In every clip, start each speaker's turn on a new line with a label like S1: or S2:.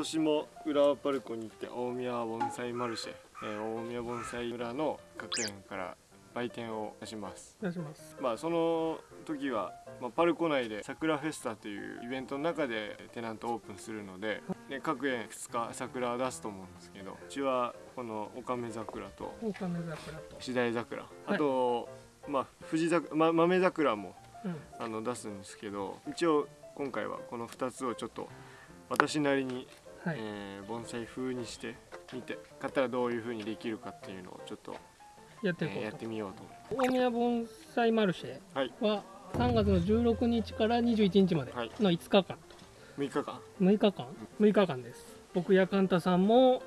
S1: 年も浦和パルコに行って大宮盆栽マルシェ、えー、大宮盆栽村の学園から売店を出します。
S2: 出します。
S1: まあその時は、まあ、パルコ内で桜フェスタというイベントの中でテナントオープンするのでで各園2日桜を出すと思うんですけどうちはこのオカメ桜と
S2: オカメ桜と。
S1: シダイ桜あと、まあ藤桜、ま、豆桜も
S2: うん。
S1: あの出すんですけど一応今回はこの2つをちょっと私なりに、
S2: はい、
S1: えー盆栽風にしてみて買ったらどういう風にできるかっていうのをちょっと、
S2: やっていこうと。
S1: えーやってみようと思い
S2: 大宮盆栽マルシェ
S1: はい。
S2: は3月の16日から21日まで
S1: はい。
S2: の5日間と。
S1: ます6日間。
S2: 6日間。6日間です。僕やカンタさんも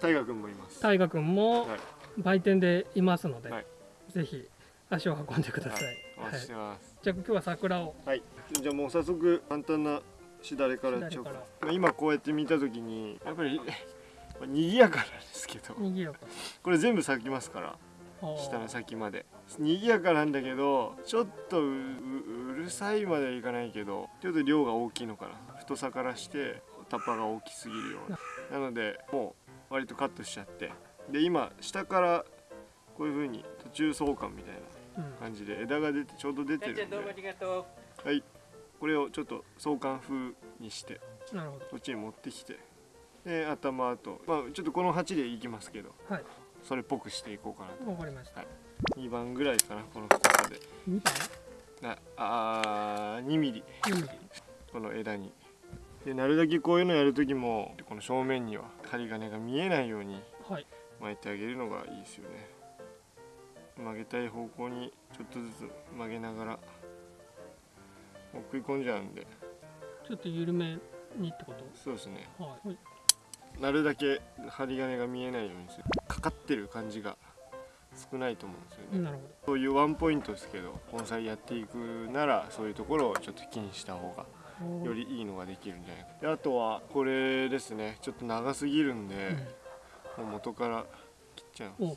S1: 大河君もいます。
S2: 大河君も
S1: はい。
S2: 売店でいますので、
S1: はい。
S2: ぜひ足を運んでください、
S1: はい。お待ちしてます。
S2: じゃあ今日は桜を。
S1: はい、じゃあもう早速簡単なしだれからちょ
S2: しだれか
S1: まあ今こうやって見た時にやっぱり まあ賑やかなんですけど。これ全部咲きますから。下の先まで。賑やかなんだけどちょっとうううるさいまではいかないけどちょっと量が大きいのかな。太さからしてタッパが大きすぎるような。なのでもう割とカットしちゃって。で今下からこういう風に途中相関みたいな
S2: うん。
S1: 感じで枝が出てちょうど出てるんで。
S3: りがと
S1: はいこれをちょっと相関風にして
S2: なるほど。
S1: こっちに持ってきてで頭とまあちょっとこの鉢でいきますけど
S2: はい。
S1: それっぽくしていこうかなと。
S2: わかりました、
S1: 2番ぐらいかなこの太さで。
S2: 2番？
S1: なあー2ミリ。
S2: 2ミリ。
S1: この枝に。でなるだけこういうのやる時もこの正面には針金が見えないように
S2: はい。
S1: 巻いてあげるのがいいですよね。曲げたい方向にちょっとずつ曲げながらもう食い込んじゃうんで。
S2: ちょっと緩めにってこと？
S1: そうですね。
S2: はい。はい
S1: なるだけ針金が見えないようにする。かかってる感じが少ないと思うんですよね、
S2: なるほ
S1: そういうワンポイントですけど盆栽やっていくならそういうところをちょっと気にした方が
S2: ど
S1: よりいいのができるんじゃないか。であとはこれですね。ちょっと長すぎるんで、もう元から切っちゃう
S2: うん、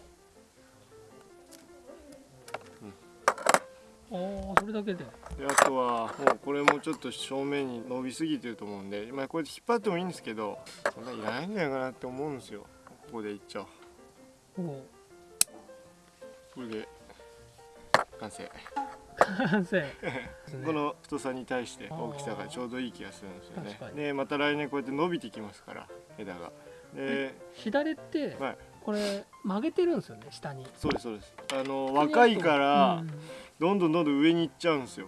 S2: おああそれだけで。
S1: であとはもうこれもちょっと正面に伸びすぎてると思うんで今こうやって引っ張ってもいいんですけどそんないらないんじゃないかなって思うんですよ。ここでいっちゃおう。
S2: お
S1: これで完成。
S2: 完成。
S1: この太さに対して大きさがちょうどいい気がするんですよね。でまた来年こうやって伸びてきますから枝が。で、
S2: 左って
S1: はい、
S2: これ曲げてるんですよね下に。
S1: そうですそうです。あの若いから
S2: うん
S1: どんどんどんどん上に行っちゃうんですよ。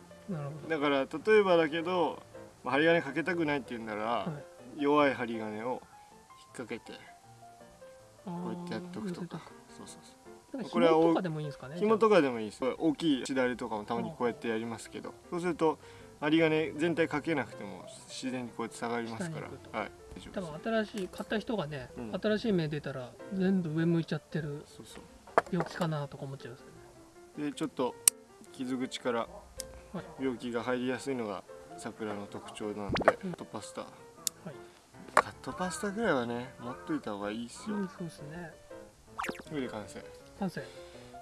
S1: だから例えばだけど、まあ、針金かけたくないって言うんなら、
S2: は
S1: 弱い針金を引っ掛けて
S2: こ
S1: こうやってやっとくとか。そうそうそう
S2: こ
S1: これはお
S2: れはとかでもいいんですかね
S1: 紐とかでもいいです。大きいしだれとかもたまにこうやってやりますけどそうすると針金全体かけなくても自然にこうやって下がりますから。はい
S2: 多分新しい買った人がね、
S1: うん。
S2: 新しい芽出たら全部上向いちゃってる
S1: そうそう。
S2: 病気かなとか思っちゃうんですよね。
S1: でちょっと傷口から
S2: はい。
S1: 病気が入りやすいのが桜の特徴なんで、カットパスタ。
S2: はい。
S1: カットパスタぐらいはね持っといた方がいいですよ、
S2: うんそうですね。
S1: これで完成。
S2: 完成。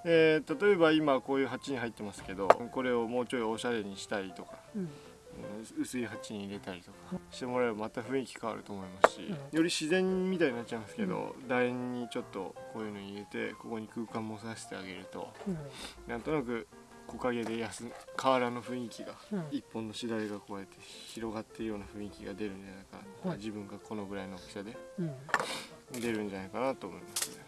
S1: えー例えば今こういう鉢に入ってますけどこれをもうちょいおしゃれにしたりとか
S2: うん。
S1: うん薄い鉢に入れたりとかしてもらえばまた雰囲気変わると思いますし、
S2: うん。
S1: より自然みたいになっちゃいますけど、楕円にちょっとこういうの入れてここに空間もさせてあげると
S2: うん。
S1: なんとなく木陰で休む河原の雰囲気が、
S2: うん。
S1: 一本のしだれがこうやって広がってるような雰囲気が出るんじゃないかな、
S2: はい。
S1: 自分がこのぐらいの大きさで
S2: うん。
S1: 出るんじゃないかなと思います。ね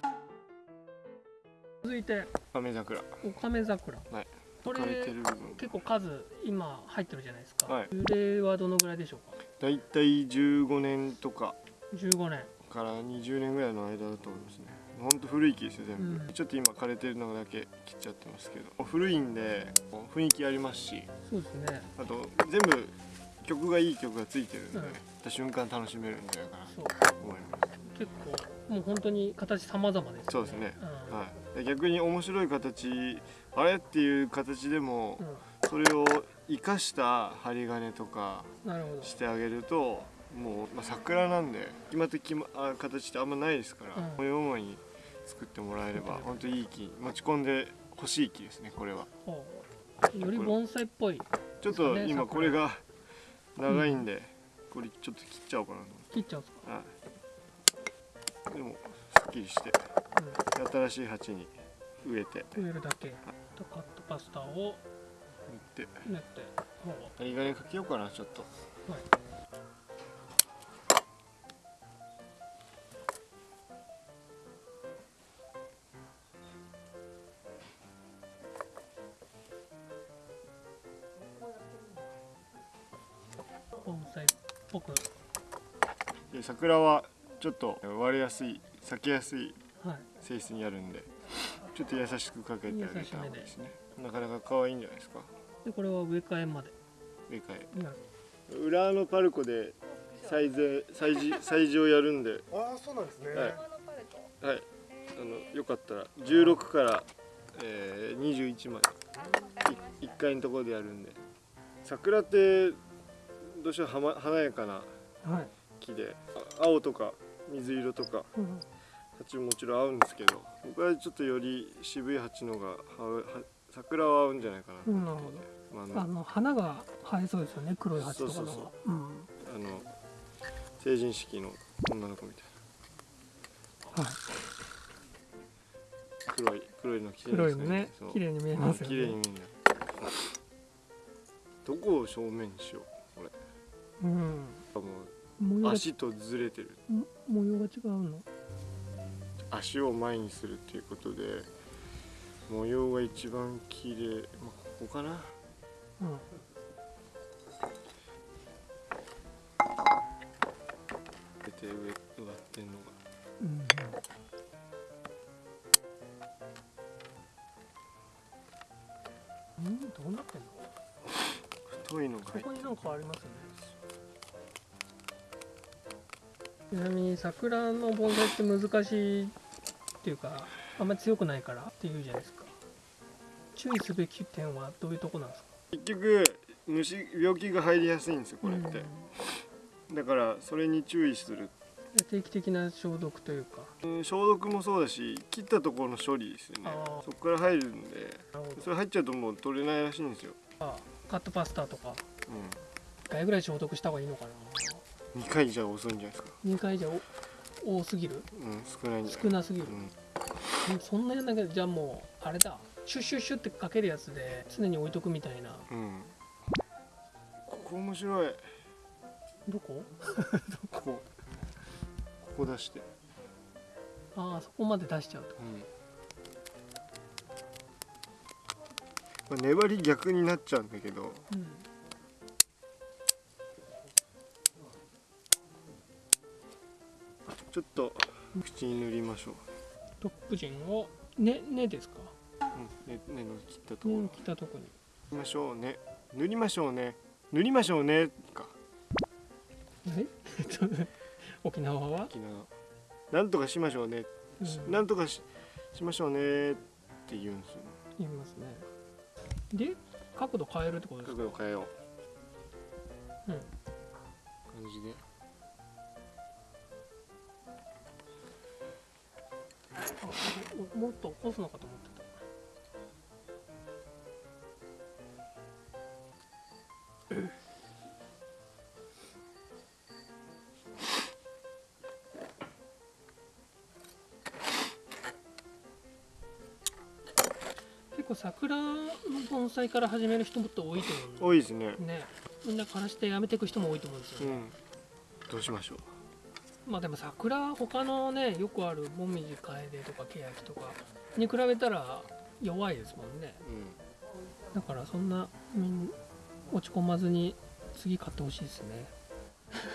S2: 続いて。
S1: 亀桜。
S2: オカメ桜。
S1: はい。
S2: これ結構数今入ってるじゃないですか、
S1: はい
S2: 樹齢はどのぐらいでしょうか
S1: だいたい15年とか
S2: 15年
S1: から20年ぐらいの間だと思いますね。ほんと古い木ですよ全部、
S2: うん。
S1: ちょっと今枯れてるのだけ切っちゃってますけど。古いんで雰囲気ありますし。
S2: そうですね。
S1: あと全部曲がいい曲がついてるんで、
S2: うん。
S1: た瞬間楽しめるんじゃないかなと思います。
S2: 結構もう本当に形様々です
S1: そうですね、
S2: うん。
S1: はい、で逆に面白い形あれっていう形でも
S2: う
S1: それを生かした針金とかしてあげるともう、まあ、桜なんで決まって決まあ形ってあんまないですから、
S2: うん。
S1: こういう思いに作ってもらえれば本当いい木持ち込んで欲しい木ですねこれは。
S2: ほう。より盆栽っぽい。
S1: ちょっと
S2: ね
S1: 今これが長いんで、これちょっと切っちゃおうかなと。
S2: 切っちゃうんですか。
S1: はい。でもすっきりして新しい鉢に植えて。
S2: うん、植えるだけ。とカットパスタを
S1: 塗って。
S2: 練って。ほ
S1: いい加減かけようかなちょっと。
S2: うはい盆栽っぽく。
S1: で桜はちょっと割れやすい裂けやすい
S2: はい。
S1: 性質にあるんでちょっと優しくかけてあげた方がいいですね。なかなか可愛いんじゃないですか？
S2: でこれは植え替えまで。
S1: 植え替
S2: やる
S1: え裏のパルコで栽培栽培栽培をやるんで。
S3: ああそうなんですね、
S1: はい。はい。あのよかったら16から、えー、21まで。い1階のところでやるんで。桜ってどうしてもはま華やかな
S2: はい、
S1: 木であ青とか水色とか
S2: うん
S1: 鉢ももちろん合うんですけど僕はちょっとより渋い鉢のが桜は合うんじゃないかなと
S2: うん、な
S1: 思って
S2: るほ、
S1: まああの
S2: 花が生えそうですよね黒い鉢とかの
S1: そうそうそう。
S2: うん
S1: あの成人式の女の子みたい
S2: はい、
S1: な黒い黒いの着てるん
S2: 黒いの
S1: ですか
S2: ね綺麗に見えますよ
S1: 綺麗に
S2: ね
S1: 見えるどこを正面にしよう
S2: うん。
S1: あもう足とずれてる。
S2: ん模様が違うの？
S1: 足を前にするっていうことで模様が一番綺麗。まあここかな。
S2: うん。
S1: 出て上植わってんのが。
S2: うん。うん、どうなってんの？
S1: 太いのが
S2: ここになんかありますよねちなみに桜の盆栽って難しいっていうかあんまり強くないからっていうじゃないですか。注意すべき点はどういうとこなんですか？
S1: 結局虫病気が入りやすいんですよこれって、だからそれに注意する、
S2: うん定期的な消毒というか。
S1: うん消毒もそうだし切ったところの処理ですよね。そこから入るんでそれ入っちゃうともう取れないらしいんですよ、
S2: あカットパスタとか。
S1: う
S2: 1回ぐらい消毒した方がいいのかな。
S1: ん、2回じゃ遅いんじゃないですか。
S2: 2回じゃお多すぎる？
S1: うん少ないんじゃない。
S2: 少なすぎる。
S1: う、ん。
S2: うんそんなやんなきゃじゃあもうあれだ。シュッシュッシュッってかけるやつで常に置いとくみたいな。
S1: うん。ここ面白い。
S2: どこ？
S1: ここ？ここ出して。
S2: ああそこまで出しちゃうと。
S1: うん。まあ粘り逆になっちゃうんだけど。
S2: うん
S1: ちょっと口に塗りましょう。
S2: トップ陣をねねですか？
S1: うん、ね、根の切ったところ。
S2: ね
S1: 塗
S2: 切ったとこに。
S1: りましょうね。塗りましょうね。塗りましょうねか。
S2: え？沖縄は、
S1: 沖縄。なんとかしましょうね、
S2: うん、
S1: なんとかししましょうねって言うんですよ
S2: 言いますねで角度変えるってことです
S1: 角
S2: か
S1: 度変えよう
S2: もっと起こすのかと思ってた。結構桜の盆栽から始める人もっと多いと思う
S1: 多いですね
S2: ねみんな枯らしてやめていく人も多いと思うんですよ。ね、
S1: うんどうしましょう
S2: まあでも桜他のねよくあるもみじカエデとかケヤキとかに比べたら弱いですもんね。
S1: う
S2: だからそんな落ち込まずに次買ってほしいですね。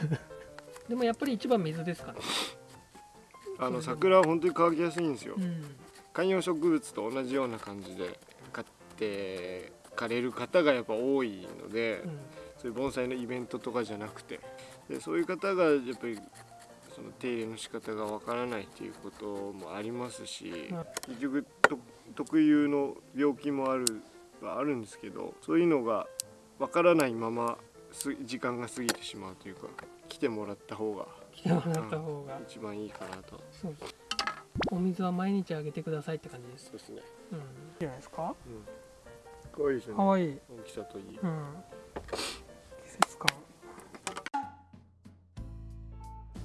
S2: でもやっぱり一番水ですからね。
S1: んあの桜は本当に乾きやすいんですよ。
S2: うん。
S1: 観葉植物と同じような感じで買って枯れる方がやっぱ多いので、
S2: うん。
S1: そういう盆栽のイベントとかじゃなくて。でそういう方がやっぱりその手入れの仕方がわからないっていうこともありますし、
S2: うん。
S1: 結局と特有の病気もあるはあるんですけどそういうのがわからないまます時間が過ぎてしまうというか来てもらった方が
S2: 来てもらった方が、
S1: 一番いいかなと。
S2: そう。ですお水は毎日あげてくださいって感じです。
S1: そうですね、
S2: うん。じゃないですか。
S1: うん、可愛いですよね。
S2: かわい。い
S1: 大きさといい、
S2: うん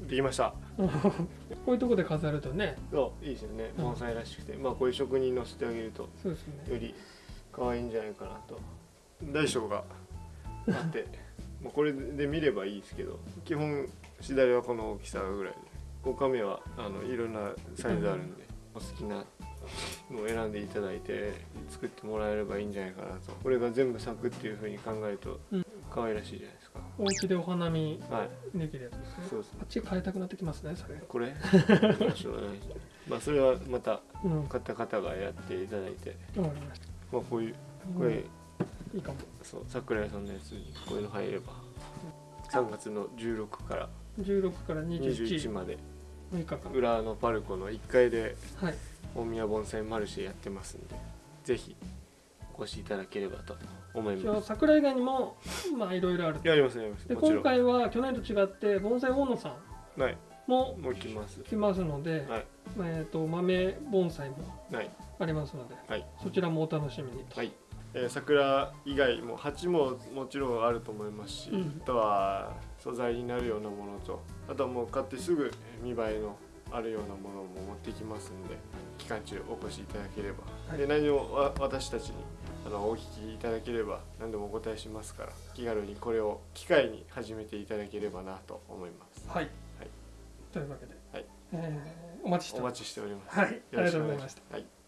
S1: できました。
S2: こういうとこで飾るとね。
S1: そういいですよね。
S2: うん。
S1: 盆栽らしくて、まあこういう職人に乗せてあげると
S2: そうですね。
S1: より可愛いんじゃないかなと。大小があって。まあこれで見ればいいですけど基本しだれはこの大きさぐらいで。5カメはあのいろんなサイズあるんで、お好きなのを選んでいただいて作ってもらえればいいんじゃないかなと。これが全部咲くっていうふうに考えると
S2: うん。
S1: 可愛らしいじゃないですか、
S2: お家でお花見
S1: はい。
S2: できるやつですね。
S1: そうですね。
S2: あっち変えたくなってきますねそれ。
S1: これ？まあそれはまた買った方がやっていただいて、
S2: かりま
S1: あ、こういうこれ、
S2: うん。いいかも。
S1: そう桜井さんのやつにこういうの入れば。3月の16から。
S2: 16から
S1: 21
S2: 21
S1: まで。
S2: 6日間。
S1: 裏のパルコの1階で
S2: はい。
S1: 大宮盆栽マルシェやってますんで。ぜひお越しいただければと思います。
S2: 桜以外にもまあいろいろある
S1: やりますやります。
S2: で今回は去年と違って盆栽大野さん
S1: はい。
S2: も
S1: もう来ます。
S2: 来ますので、
S1: はい。
S2: えー、と豆盆栽も
S1: はい。
S2: ありますので、
S1: はい。
S2: そちらもお楽しみにと、
S1: はい、えー桜以外も鉢ももちろんあると思いますし、
S2: うん。
S1: あとは素材になるようなものとあとはもう買ってすぐ見栄えのあるようなものも持ってきますんで期間中お越しいただければ、
S2: はい。
S1: で何もわ私たちにあのお聞きいただければ何でもお答えしますから気軽にこれを機会に始めていただければなと思います。
S2: はい。
S1: はい。
S2: というわけで、
S1: はい。
S2: えーお待ちしております。
S1: お待ちしております。
S2: はい。ありがとうございました。
S1: はい